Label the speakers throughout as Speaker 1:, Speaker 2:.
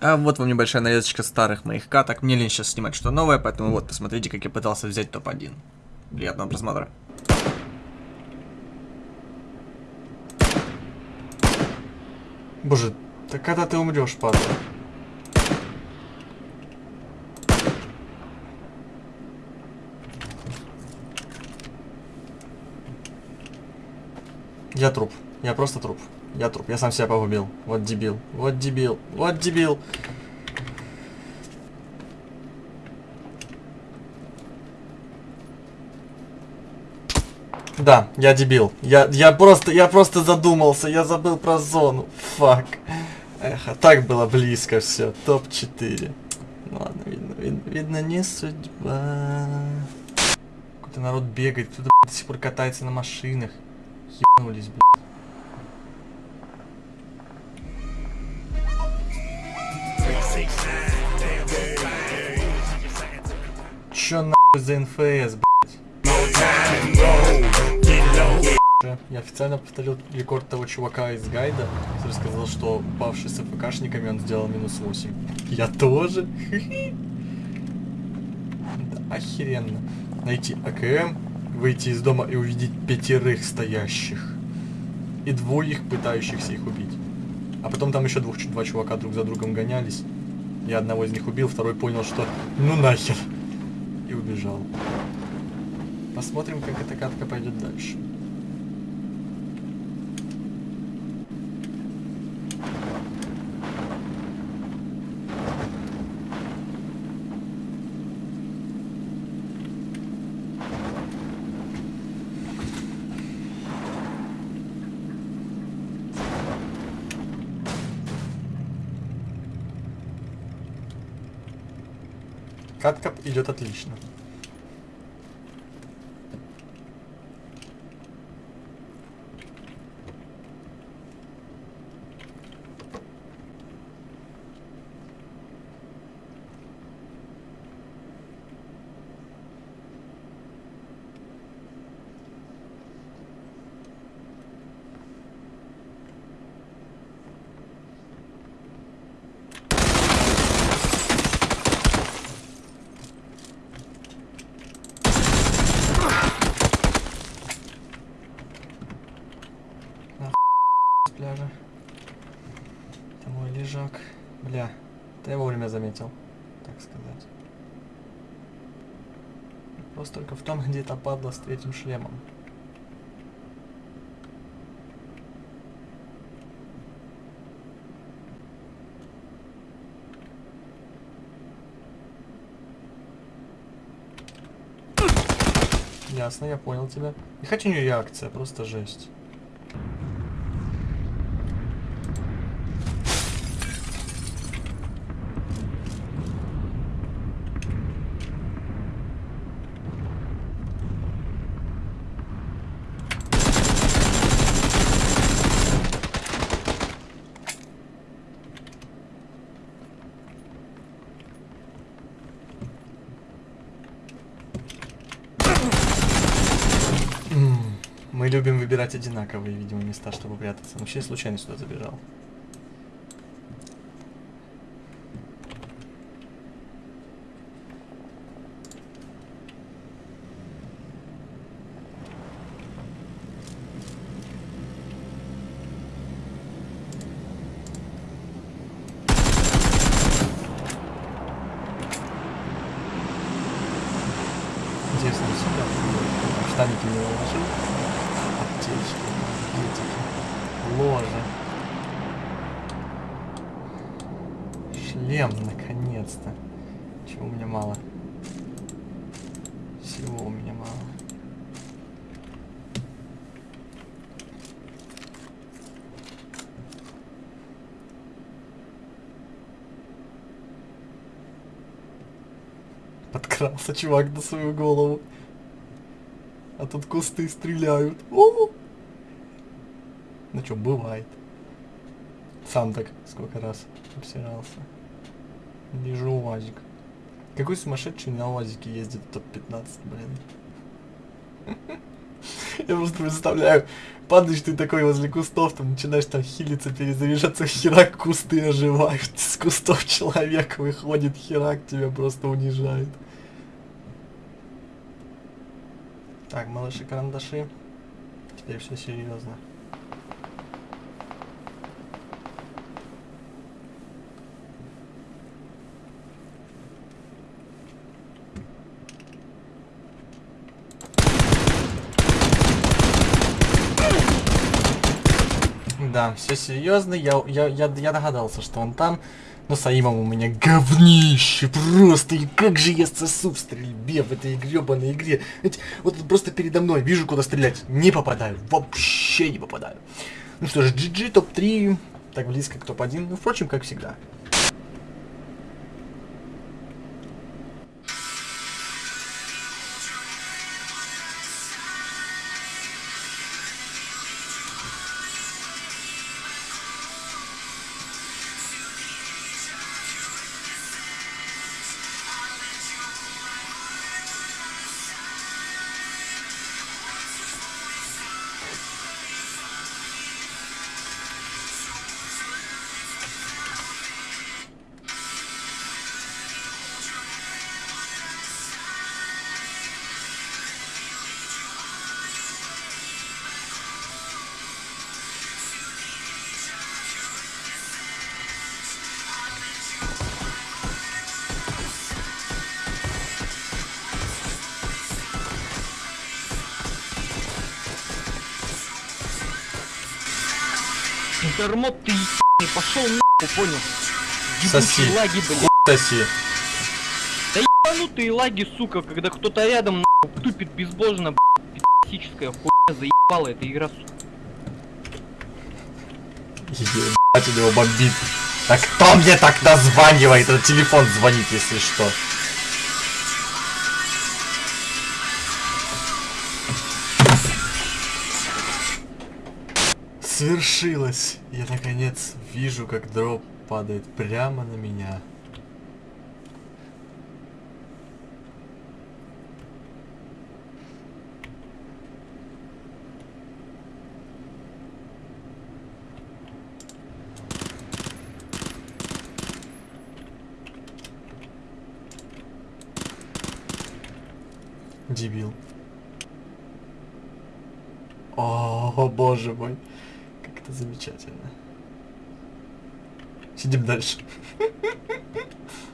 Speaker 1: А вот вам небольшая нарезочка старых моих каток. Мне лень сейчас снимать что новое, поэтому вот, посмотрите, как я пытался взять топ-1. Приятного просмотра.
Speaker 2: Боже, так когда ты умрешь, падла? Я труп. Я просто труп. Я труп. Я сам себя погубил. Вот дебил. Вот дебил. Вот дебил. Да, я дебил. Я, я просто, я просто задумался. Я забыл про зону. Фак. Эх, а так было близко все. Топ-4. Ну ладно, видно, видно, видно, не судьба. Какой-то народ бегает, кто-то до сих пор катается на машинах. Ебнулись, блядь. Чё нахуй за НФС? Я официально повторил рекорд того чувака из гайда, который сказал, что упавший с ФКшниками он сделал минус 8. Я тоже. Да, охеренно. Найти АКМ, выйти из дома и увидеть пятерых стоящих. И двоих пытающихся их убить. А потом там еще двух, два чувака друг за другом гонялись. Я одного из них убил, второй понял, что ну нахер. И убежал. Посмотрим, как эта катка пойдет дальше. Катка идет отлично. Пляжа. Это мой лежак. Бля, ты я вовремя заметил, так сказать. Вопрос только в том, где это падла с третьим шлемом. Ясно, я понял тебя. И хотя у нее реакция, просто жесть. Любим выбирать одинаковые, видимо, места, чтобы прятаться. Вообще случайно сюда забежал. Наконец-то. Чего у меня мало? Всего у меня мало. Подкрался чувак на свою голову. А тут кусты стреляют. О! Ну чё, бывает. Сам так сколько раз обсирался. Вижу УАЗик. Какой сумасшедший на УАЗике ездит топ-15, блин. Я просто представляю, падаешь ты такой возле кустов, там начинаешь там хилиться, перезаряжаться, херак, кусты оживают, с кустов человек выходит, херак тебя просто унижает. Так, малыши карандаши. Теперь все серьезно. Да, все серьезно. Я, я, я, я догадался, что он там. Но с Аимом у меня говнище просто. И как же я сосу в стрельбе в этой гребаной игре. Знаете, вот просто передо мной вижу, куда стрелять. Не попадаю. Вообще не попадаю. Ну что ж, GG топ-3. Так близко к топ-1. Ну, впрочем, как всегда.
Speaker 3: Дармот ты ебаный, пошел нахуй, понял?
Speaker 2: Соси.
Speaker 3: Лаги, блядь.
Speaker 2: Соси.
Speaker 3: Да ебанутые лаги, сука, когда кто-то рядом нахуй тупит безбожно, блядь. Пи***ическая хуйня заебала эта игра, сука.
Speaker 2: Ебать, у него бомбит. А кто мне так названивает? Это телефон звонит, если что. Свершилось. Я наконец вижу, как дроп падает прямо на меня. Дебил. О, боже мой. Это замечательно. Сидим дальше.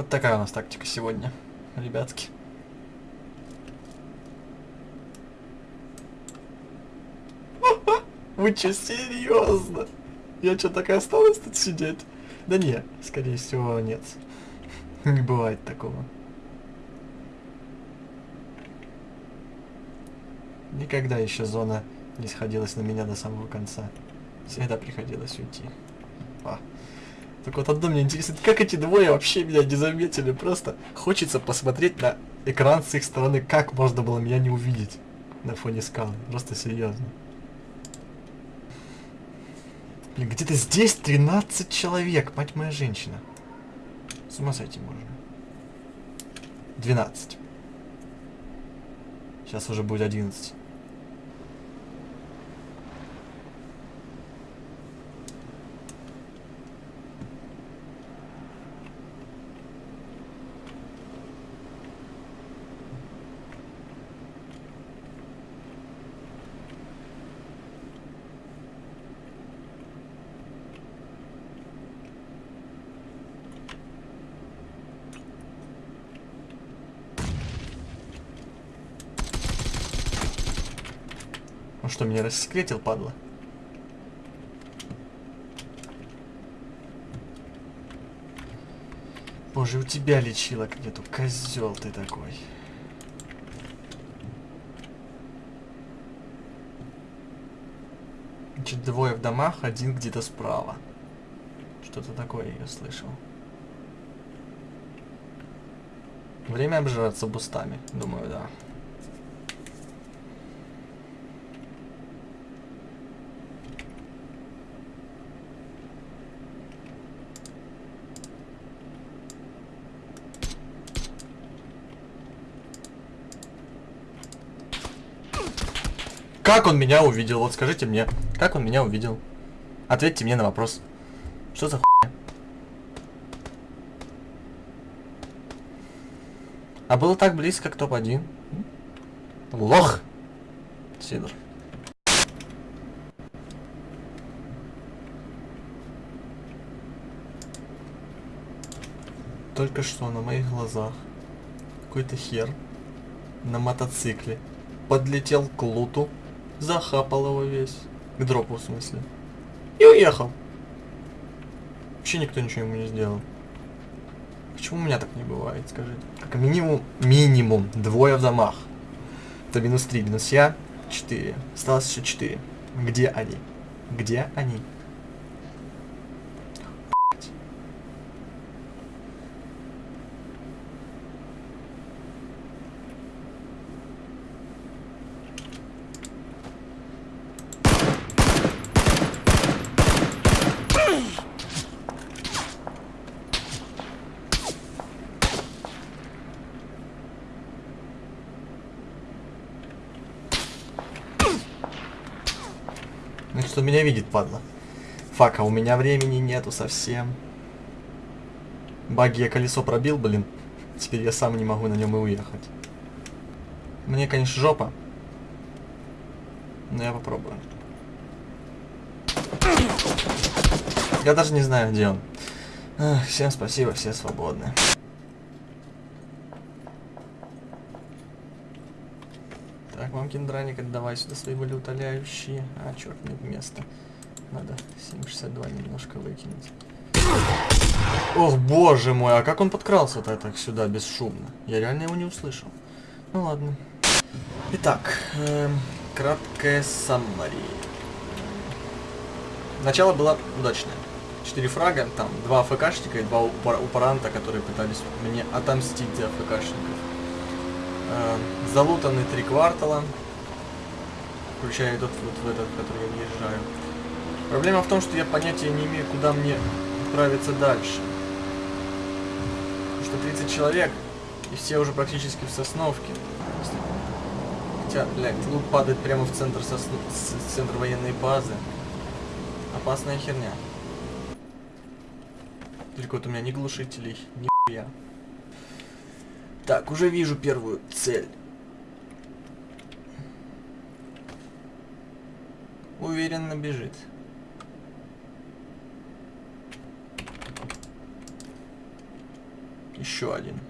Speaker 2: Вот такая у нас тактика сегодня, ребятки. Вы что, серьезно? Я что, так и осталась тут сидеть? Да не, скорее всего, нет. Не бывает такого. Никогда еще зона не сходилась на меня до самого конца. Всегда приходилось уйти. А. Так вот одно мне интересно, как эти двое вообще меня не заметили? Просто хочется посмотреть на экран с их стороны, как можно было меня не увидеть на фоне скалы. Просто серьезно. Блин, где-то здесь 13 человек, мать моя женщина. С ума сойти можно. 12. Сейчас уже будет 11. Он что, меня рассекретил, падла? Боже, у тебя лечилок нету, козел ты такой. Значит, двое в домах, один где-то справа. Что-то такое я слышал. Время обжираться бустами, думаю, да. Как он меня увидел? Вот скажите мне, как он меня увидел? Ответьте мне на вопрос. Что за хуйня? А было так близко к топ-1. Лох! Сидор. Только что на моих глазах какой-то хер на мотоцикле подлетел к луту, захапал его весь, к дропу в смысле, и уехал. Вообще никто ничего ему не сделал. Почему у меня так не бывает, скажите? Как минимум, минимум двое в домах. Это минус 3, минус я, 4. Осталось еще 4. Где они? Где они? Что меня видит, падла. Фак, а у меня времени нету совсем. Баги я колесо пробил, блин. Теперь я сам не могу на нем и уехать. Мне, конечно, жопа. Но я попробую. Я даже не знаю, где он. Ах, всем спасибо, все свободны. Так, мамкин драник, отдавай сюда свои болеутоляющие. А, черт, нет места. Надо 7,62 немножко выкинуть. Ох, боже мой, а как он подкрался-то так сюда бесшумно? Я реально его не услышал. Ну ладно. Итак, эм, краткое саммари. Начало было удачное. Четыре фрага, там два АФКшника и два упар- упаранта, которые пытались мне отомстить за АФКшников. Э, залутаны три квартала, включая тот вот в этот, в который я въезжаю. Проблема в том, что я понятия не имею, куда мне отправиться дальше. Потому что 30 человек, и все уже практически в Сосновке. Хотя, блядь, лут падает прямо в центр, сосно... центр военной базы. Опасная херня. Только вот у меня ни глушителей, ни хуя. Так, уже вижу первую цель. Уверенно бежит. Еще один.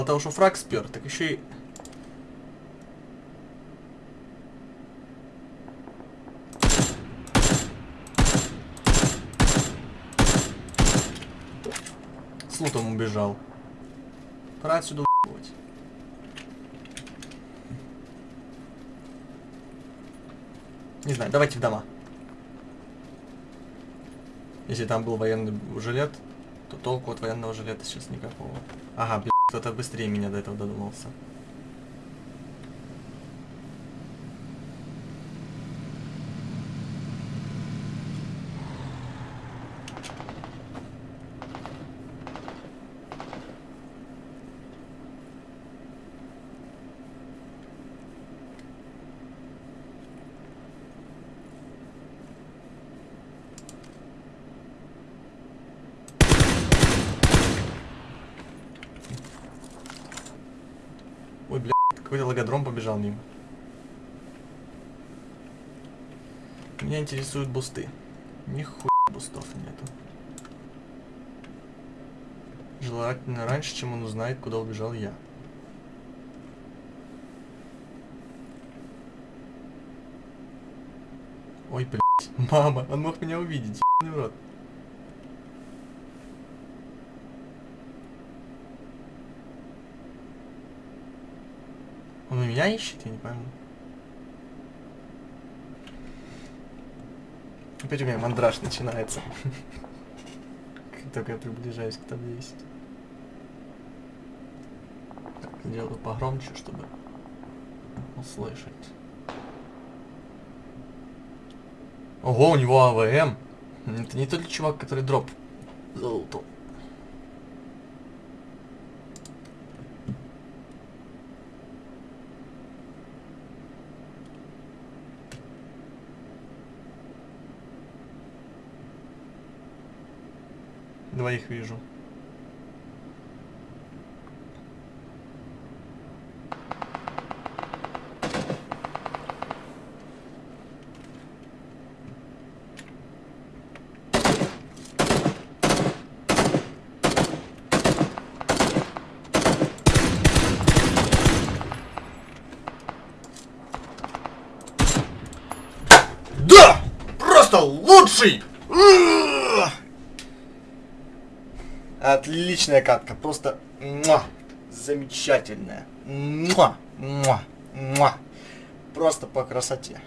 Speaker 2: Мало того, что фраг спер, так еще и... С лутом убежал. Пора отсюда уебывать. Не знаю, давайте в дома. Если там был военный жилет, то толку от военного жилета сейчас никакого. Ага, блин, кто-то быстрее меня до этого додумался. Какой-то логодром побежал мимо. Меня интересуют бусты. Нихуя бустов нету. Желательно раньше, чем он узнает, куда убежал я. Ой, блядь. Мама, он мог меня увидеть, ебаный в рот. Меня ищет, я не пойму. Опять у меня мандраж начинается. Как только я приближаюсь к табле 10. Так, сделаю погромче, чтобы услышать. Ого, у него АВМ. Это не тот чувак, который дроп залутал. Двоих вижу. Да! Просто лучший! Отличная катка, просто муа, замечательная. Муа, муа, муа. Просто по красоте.